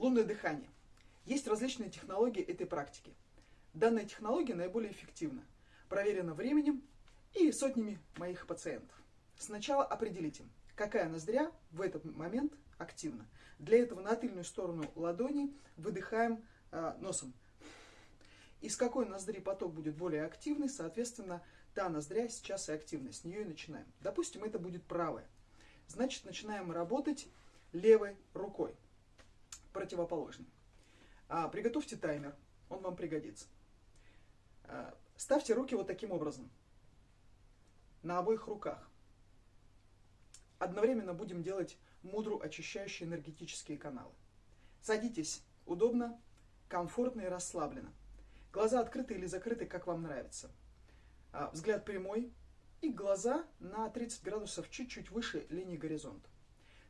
Лунное дыхание. Есть различные технологии этой практики. Данная технология наиболее эффективна, проверена временем и сотнями моих пациентов. Сначала определите, какая ноздря в этот момент активна. Для этого на тыльную сторону ладони выдыхаем э, носом. Из какой ноздри поток будет более активный, соответственно, та ноздря сейчас и активна. С нее и начинаем. Допустим, это будет правая. Значит, начинаем работать левой рукой противоположный. А, приготовьте таймер, он вам пригодится. А, ставьте руки вот таким образом, на обоих руках. Одновременно будем делать мудру очищающие энергетические каналы. Садитесь удобно, комфортно и расслабленно. Глаза открыты или закрыты, как вам нравится. А, взгляд прямой и глаза на 30 градусов чуть-чуть выше линии горизонта.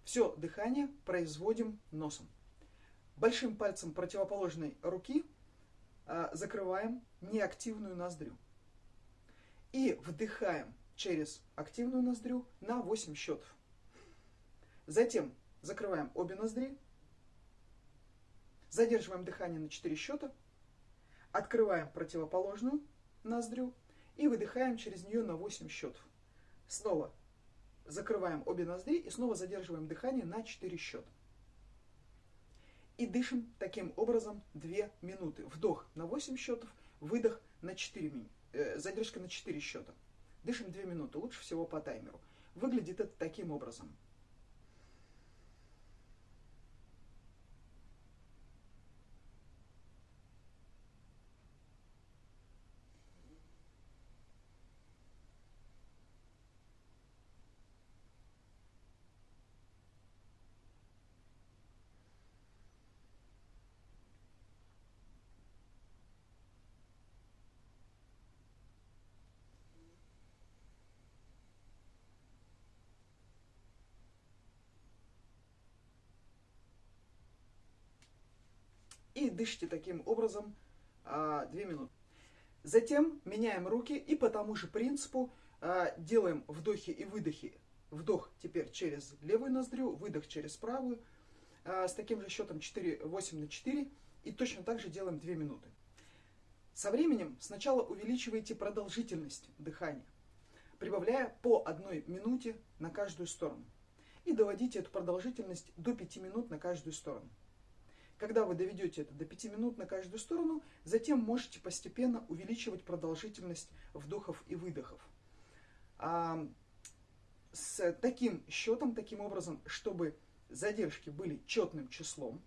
Все дыхание производим носом. Большим пальцем противоположной руки а, закрываем неактивную ноздрю. И вдыхаем через активную ноздрю на 8 счетов. Затем закрываем обе ноздри, задерживаем дыхание на 4 счета, открываем противоположную ноздрю и выдыхаем через нее на 8 счетов. Снова закрываем обе ноздри и снова задерживаем дыхание на 4 счета. И дышим таким образом 2 минуты. Вдох на 8 счетов, выдох на 4 минуты. Э, задержка на 4 счета. Дышим 2 минуты, лучше всего по таймеру. Выглядит это таким образом. И дышите таким образом а, 2 минуты. Затем меняем руки и по тому же принципу а, делаем вдохи и выдохи. Вдох теперь через левую ноздрю, выдох через правую, а, с таким же счетом 4, 8 на 4. И точно так же делаем 2 минуты. Со временем сначала увеличивайте продолжительность дыхания, прибавляя по одной минуте на каждую сторону. И доводите эту продолжительность до 5 минут на каждую сторону. Когда вы доведете это до 5 минут на каждую сторону, затем можете постепенно увеличивать продолжительность вдохов и выдохов. А, с таким счетом, таким образом, чтобы задержки были четным числом,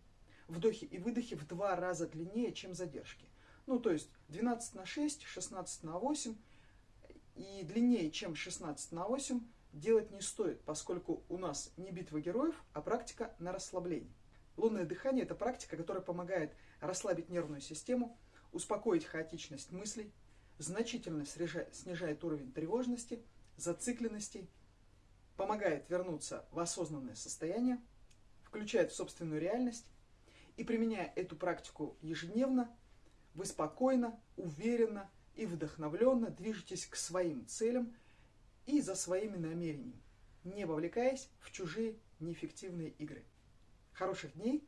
вдохи и выдохи в два раза длиннее, чем задержки. Ну, то есть 12 на 6, 16 на 8 и длиннее, чем 16 на 8 делать не стоит, поскольку у нас не битва героев, а практика на расслабление. Лунное дыхание – это практика, которая помогает расслабить нервную систему, успокоить хаотичность мыслей, значительно снижает уровень тревожности, зацикленности, помогает вернуться в осознанное состояние, включает в собственную реальность. И применяя эту практику ежедневно, вы спокойно, уверенно и вдохновленно движетесь к своим целям и за своими намерениями, не вовлекаясь в чужие неэффективные игры. Хороших дней,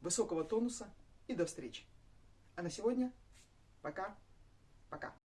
высокого тонуса и до встречи. А на сегодня пока-пока.